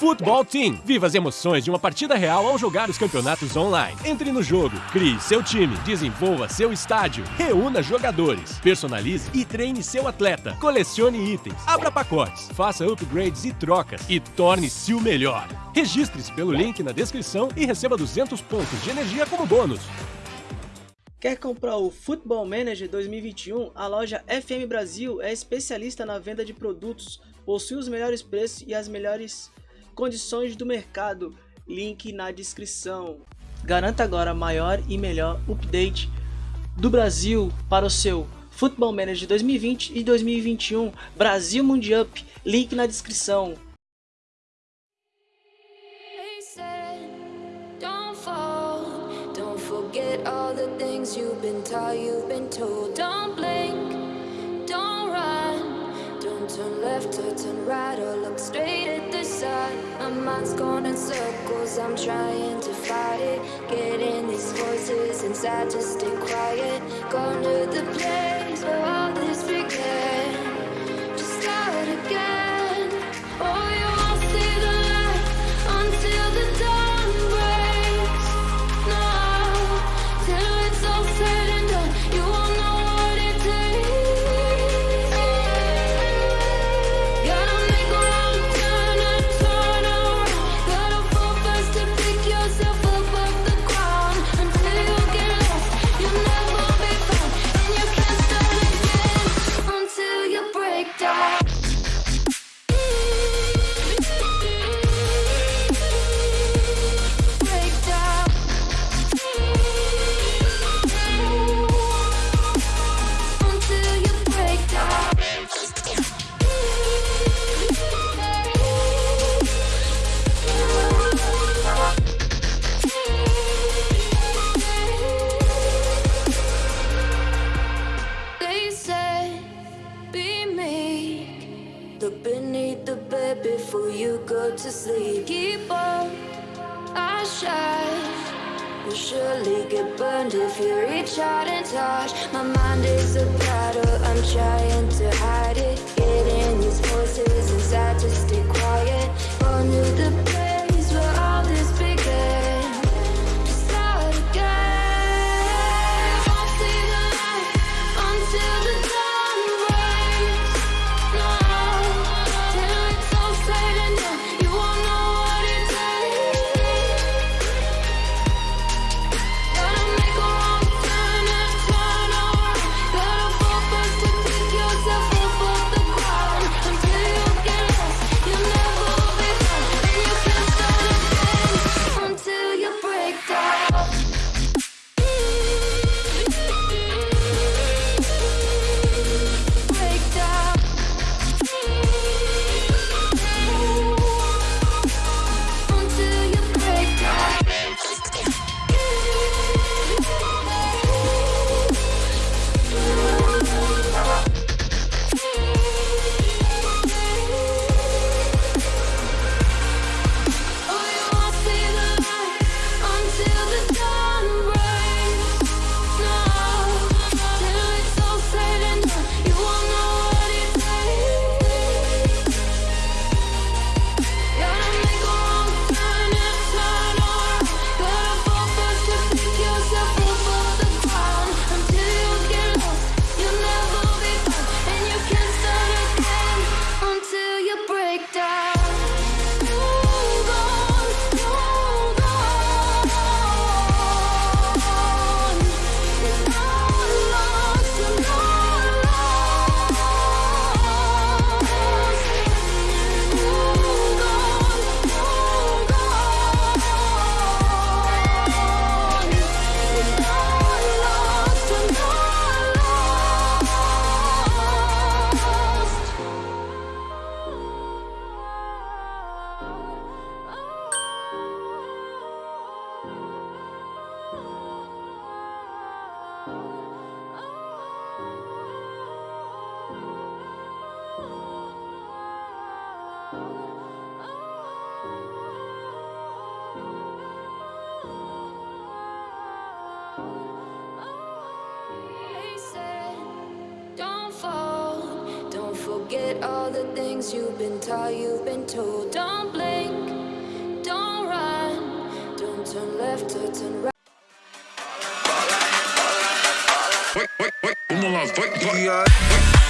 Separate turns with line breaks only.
Futebol Team. Viva as emoções de uma partida real ao jogar os campeonatos online. Entre no jogo, crie seu time, desenvolva seu estádio, reúna jogadores, personalize e treine seu atleta, colecione itens, abra pacotes, faça upgrades e trocas e torne-se o melhor. Registre-se pelo link na descrição e receba 200 pontos de energia como bônus.
Quer comprar o Football Manager 2021? A loja FM Brasil é especialista na venda de produtos, possui os melhores preços e as melhores condições do mercado, link na descrição. Garanta agora maior e melhor update do Brasil para o seu Football Manager 2020 e 2021 Brasil Mundial, link na descrição. Forget all the things you've been taught, you've been told. Don't blink, don't run, don't turn left or turn right or look mind's going in circles, I'm trying to fight it. Getting these voices inside to stay quiet. Going to the place Look beneath the bed before you go to sleep. Keep on, I shine. You'll surely get burned if you reach out and touch. My mind is a battle, I'm trying to hide it. Getting these voices inside to stay quiet. To the Forget all the things you've been taught, you've been told. Don't blink, don't run, don't turn left or turn right.
formula. But, fight yeah.